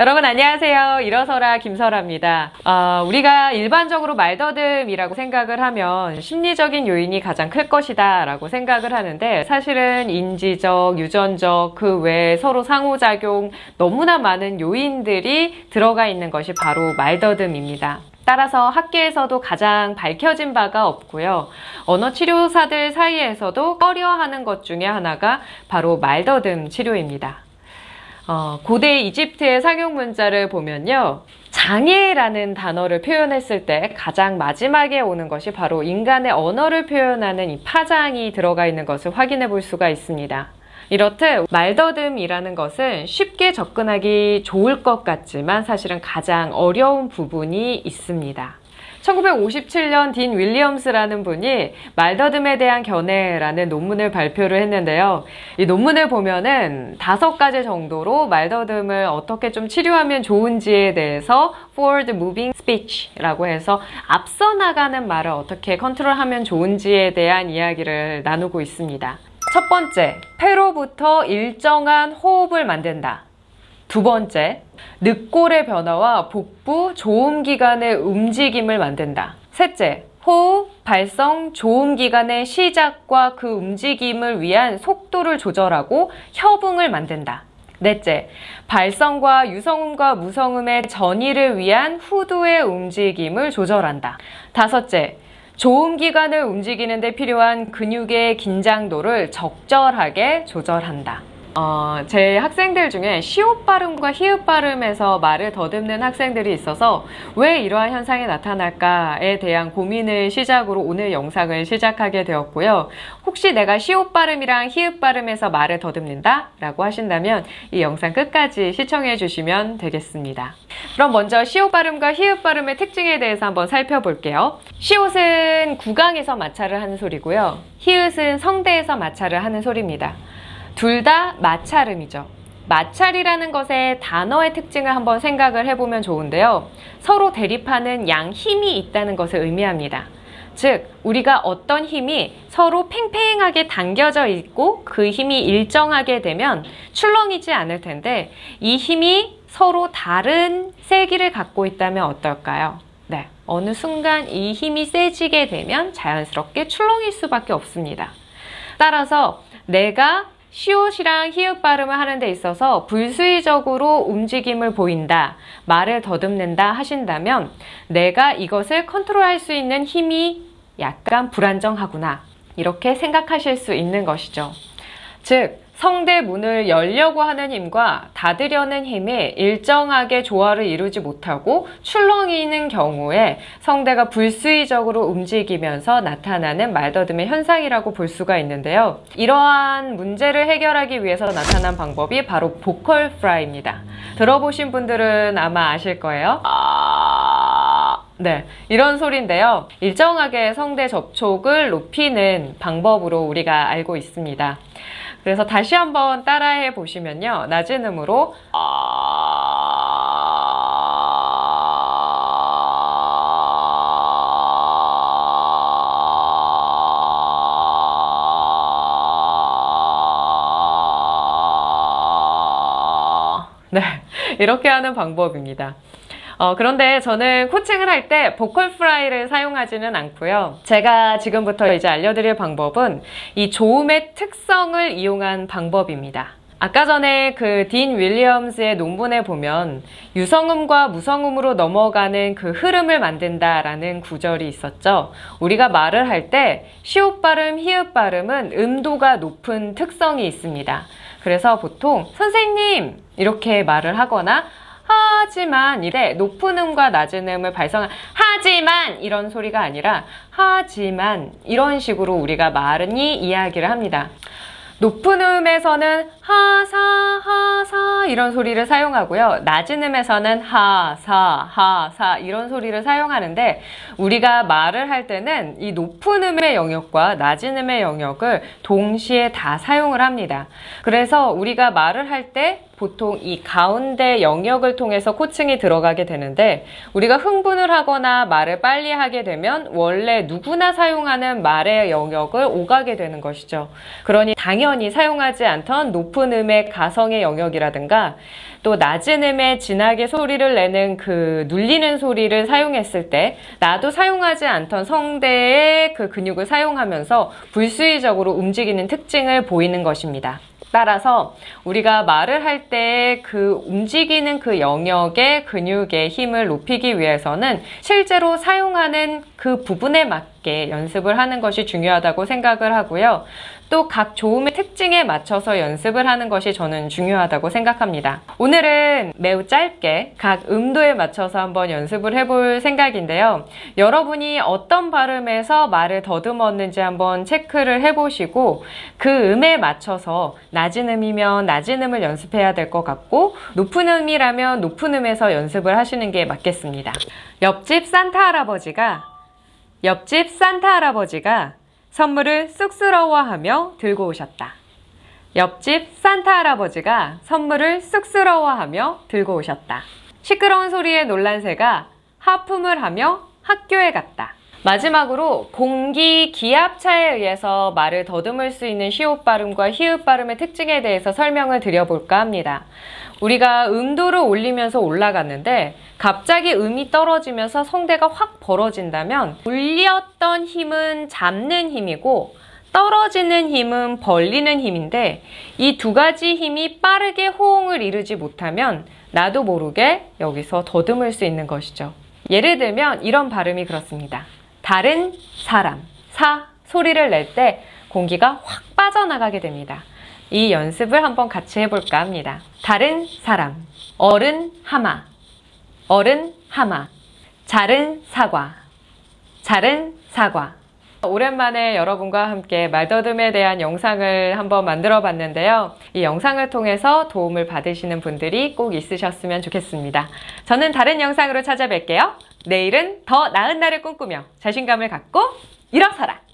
여러분 안녕하세요. 일어서라 김설아입니다. 어, 우리가 일반적으로 말더듬이라고 생각을 하면 심리적인 요인이 가장 클 것이다 라고 생각을 하는데 사실은 인지적, 유전적, 그 외에 서로 상호작용 너무나 많은 요인들이 들어가 있는 것이 바로 말더듬입니다. 따라서 학계에서도 가장 밝혀진 바가 없고요. 언어 치료사들 사이에서도 꺼려하는 것 중에 하나가 바로 말더듬 치료입니다. 어, 고대 이집트의 상용 문자를 보면요. 장애라는 단어를 표현했을 때 가장 마지막에 오는 것이 바로 인간의 언어를 표현하는 이 파장이 들어가 있는 것을 확인해 볼 수가 있습니다. 이렇듯 말더듬이라는 것은 쉽게 접근하기 좋을 것 같지만 사실은 가장 어려운 부분이 있습니다. 1957년 딘 윌리엄스라는 분이 말더듬에 대한 견해라는 논문을 발표를 했는데요. 이 논문을 보면은 다섯 가지 정도로 말더듬을 어떻게 좀 치료하면 좋은지에 대해서 forward moving speech라고 해서 앞서 나가는 말을 어떻게 컨트롤하면 좋은지에 대한 이야기를 나누고 있습니다. 첫 번째, 폐로부터 일정한 호흡을 만든다. 두 번째, 늑골의 변화와 복부, 조음기관의 움직임을 만든다. 셋째, 호흡, 발성, 조음기관의 시작과 그 움직임을 위한 속도를 조절하고 협응을 만든다. 넷째, 발성과 유성음과 무성음의 전이를 위한 후두의 움직임을 조절한다. 다섯째, 조음기관을 움직이는 데 필요한 근육의 긴장도를 적절하게 조절한다. 어, 제 학생들 중에 시옷 발음과 히읗 발음에서 말을 더듬는 학생들이 있어서 왜 이러한 현상이 나타날까에 대한 고민을 시작으로 오늘 영상을 시작하게 되었고요. 혹시 내가 시옷 발음이랑 히읗 발음에서 말을 더듬는다? 라고 하신다면 이 영상 끝까지 시청해 주시면 되겠습니다. 그럼 먼저 시옷 발음과 히읗 발음의 특징에 대해서 한번 살펴볼게요. 시옷은 구강에서 마찰을 하는 소리고요. 히읗은 성대에서 마찰을 하는 소리입니다. 둘 다 마찰음이죠. 마찰이라는 것의 단어의 특징을 한번 생각을 해보면 좋은데요. 서로 대립하는 양 힘이 있다는 것을 의미합니다. 즉, 우리가 어떤 힘이 서로 팽팽하게 당겨져 있고 그 힘이 일정하게 되면 출렁이지 않을 텐데 이 힘이 서로 다른 세기를 갖고 있다면 어떨까요? 네, 어느 순간 이 힘이 세지게 되면 자연스럽게 출렁일 수밖에 없습니다. 따라서 내가 시옷이랑 히읗 발음을 하는 데 있어서 불수의적으로 움직임을 보인다, 말을 더듬는다 하신다면 내가 이것을 컨트롤할 수 있는 힘이 약간 불안정하구나 이렇게 생각하실 수 있는 것이죠. 즉 성대 문을 열려고 하는 힘과 닫으려는 힘이 일정하게 조화를 이루지 못하고 출렁이는 경우에 성대가 불수의적으로 움직이면서 나타나는 말더듬의 현상이라고 볼 수가 있는데요. 이러한 문제를 해결하기 위해서 나타난 방법이 바로 vocal fry입니다. 들어보신 분들은 아마 아실 거예요. 네, 이런 소리인데요. 일정하게 성대 접촉을 높이는 방법으로 우리가 알고 있습니다. 그래서 다시 한번 따라해 보시면요. 낮은 음으로 네, 이렇게 하는 방법입니다. 어, 그런데 저는 코칭을 할 때 보컬 프라이를 사용하지는 않고요. 제가 지금부터 이제 알려드릴 방법은 이 조음의 특성을 이용한 방법입니다. 아까 전에 그 딘 윌리엄스의 논문에 보면 유성음과 무성음으로 넘어가는 그 흐름을 만든다라는 구절이 있었죠. 우리가 말을 할 때 시옷 발음, 히읗 발음은 음도가 높은 특성이 있습니다. 그래서 보통 선생님 이렇게 말을 하거나 하지만 이래 높은 음과 낮은 음을 발성한 하지만 이런 소리가 아니라 하지만 이런 식으로 우리가 말은이 이야기를 합니다. 높은 음에서는 하사 하사 이런 소리를 사용하고요. 낮은 음에서는 하사 하사 이런 소리를 사용하는데 우리가 말을 할 때는 이 높은 음의 영역과 낮은 음의 영역을 동시에 다 사용을 합니다. 그래서 우리가 말을 할때 보통 이 가운데 영역을 통해서 코칭이 들어가게 되는데 우리가 흥분을 하거나 말을 빨리 하게 되면 원래 누구나 사용하는 말의 영역을 오가게 되는 것이죠. 그러니 당연히 사용하지 않던 높은 높은 음의 가성의 영역이라든가 또 낮은 음에 진하게 소리를 내는 그 눌리는 소리를 사용했을 때 나도 사용하지 않던 성대의 그 근육을 사용하면서 불수의적으로 움직이는 특징을 보이는 것입니다. 따라서 우리가 말을 할 때 그 움직이는 그 영역의 근육의 힘을 높이기 위해서는 실제로 사용하는 그 부분에 맞게 연습을 하는 것이 중요하다고 생각을 하고요. 또 각 조음의 특징에 맞춰서 연습을 하는 것이 저는 중요하다고 생각합니다. 오늘은 매우 짧게 각 음도에 맞춰서 한번 연습을 해볼 생각인데요. 여러분이 어떤 발음에서 말을 더듬었는지 한번 체크를 해보시고 그 음에 맞춰서 낮은 음이면 낮은 음을 연습해야 될 것 같고 높은 음이라면 높은 음에서 연습을 하시는 게 맞겠습니다. 옆집 산타 할아버지가 옆집 산타 할아버지가 선물을 쑥스러워하며 들고 오셨다. 옆집 산타 할아버지가 선물을 쑥스러워하며 들고 오셨다. 시끄러운 소리에 놀란 새가 하품을 하며 학교에 갔다. 마지막으로 공기 기압차에 의해서 말을 더듬을 수 있는 시옷 발음과 히읗 발음의 특징에 대해서 설명을 드려볼까 합니다. 우리가 음도를 올리면서 올라갔는데 갑자기 음이 떨어지면서 성대가 확 벌어진다면 올렸던 힘은 잡는 힘이고 떨어지는 힘은 벌리는 힘인데 이 두 가지 힘이 빠르게 호응을 이루지 못하면 나도 모르게 여기서 더듬을 수 있는 것이죠. 예를 들면 이런 발음이 그렇습니다. 다른 사람, 사 소리를 낼 때 공기가 확 빠져나가게 됩니다. 이 연습을 한번 같이 해볼까 합니다. 다른 사람, 어른 하마, 어른 하마, 자른 사과, 자른 사과. 오랜만에 여러분과 함께 말더듬에 대한 영상을 한번 만들어 봤는데요. 이 영상을 통해서 도움을 받으시는 분들이 꼭 있으셨으면 좋겠습니다. 저는 다른 영상으로 찾아뵐게요. 내일은 더 나은 날을 꿈꾸며 자신감을 갖고 일어서라!